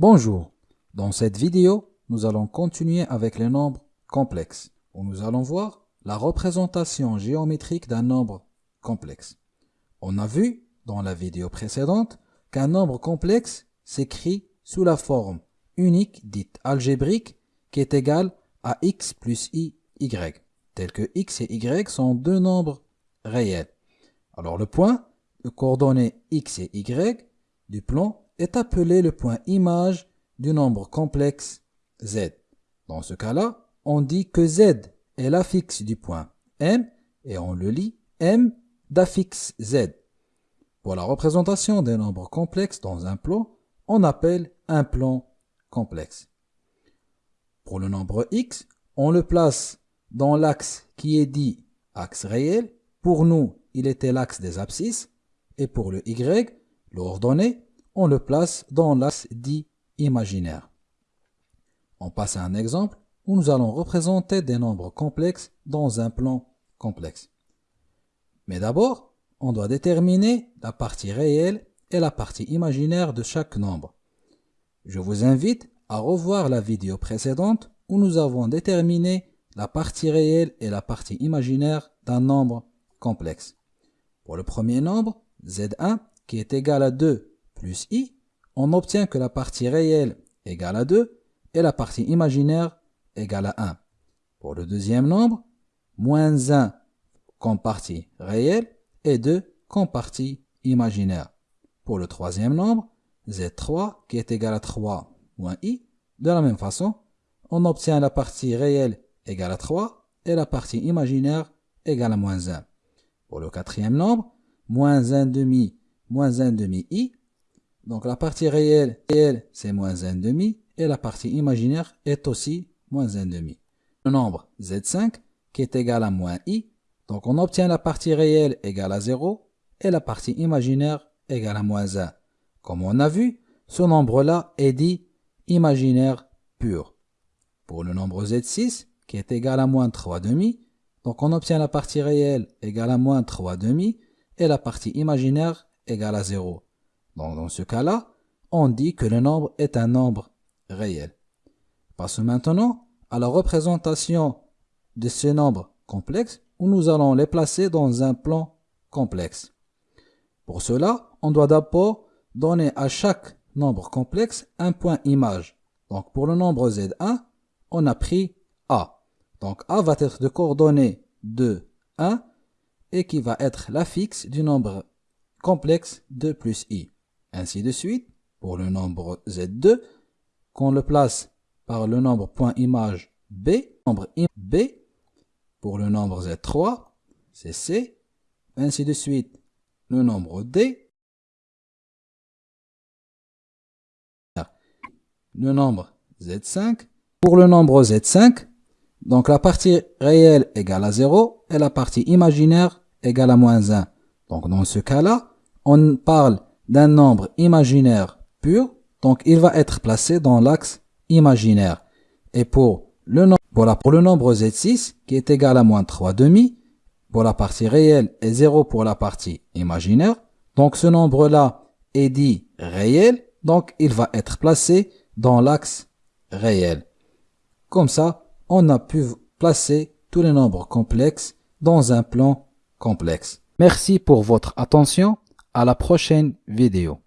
Bonjour, dans cette vidéo, nous allons continuer avec les nombres complexes, où nous allons voir la représentation géométrique d'un nombre complexe. On a vu, dans la vidéo précédente, qu'un nombre complexe s'écrit sous la forme unique dite algébrique qui est égale à x plus i, y, tel que x et y sont deux nombres réels. Alors le point de coordonnées x et y du plan est appelé le point image du nombre complexe z. Dans ce cas-là, on dit que z est l'affixe du point m et on le lit m d'affixe z. Pour la représentation des nombres complexes dans un plan, on appelle un plan complexe. Pour le nombre x, on le place dans l'axe qui est dit axe réel. Pour nous, il était l'axe des abscisses. Et pour le y, l'ordonnée, on le place dans l'axe dit imaginaire. On passe à un exemple où nous allons représenter des nombres complexes dans un plan complexe. Mais d'abord, on doit déterminer la partie réelle et la partie imaginaire de chaque nombre. Je vous invite à revoir la vidéo précédente où nous avons déterminé la partie réelle et la partie imaginaire d'un nombre complexe. Pour le premier nombre, z1, qui est égal à 2 plus i, on obtient que la partie réelle égale à 2 et la partie imaginaire égale à 1. Pour le deuxième nombre, moins 1 comme partie réelle et 2 comme partie imaginaire. Pour le troisième nombre, z3 qui est égal à 3 moins i, de la même façon, on obtient la partie réelle égale à 3 et la partie imaginaire égale à moins 1. Pour le quatrième nombre, moins 1 demi moins 1 demi i, donc la partie réelle, c'est moins 1,5 et la partie imaginaire est aussi moins 1,5. Le nombre z5 qui est égal à moins i, donc on obtient la partie réelle égale à 0 et la partie imaginaire égale à moins 1. Comme on a vu, ce nombre-là est dit imaginaire pur. Pour le nombre z6 qui est égal à moins 3 demi, donc on obtient la partie réelle égale à moins 3 demi et la partie imaginaire égale à 0. Donc dans ce cas-là, on dit que le nombre est un nombre réel. Passons maintenant à la représentation de ces nombres complexes où nous allons les placer dans un plan complexe. Pour cela, on doit d'abord donner à chaque nombre complexe un point image. Donc pour le nombre Z1, on a pris A. Donc A va être de coordonnées 2, 1 et qui va être l'affixe du nombre complexe 2 plus I. Ainsi de suite, pour le nombre Z2, qu'on le place par le nombre point image B, nombre B, pour le nombre Z3, c'est C, ainsi de suite, le nombre D, le nombre Z5, pour le nombre Z5, donc la partie réelle égale à 0 et la partie imaginaire égale à moins 1. Donc dans ce cas-là, on parle d'un nombre imaginaire pur, donc il va être placé dans l'axe imaginaire. Et pour le, nombre, pour le nombre Z6, qui est égal à moins 3 demi, pour la partie réelle et 0 pour la partie imaginaire, donc ce nombre-là est dit réel, donc il va être placé dans l'axe réel. Comme ça, on a pu placer tous les nombres complexes dans un plan complexe. Merci pour votre attention à la prochaine vidéo.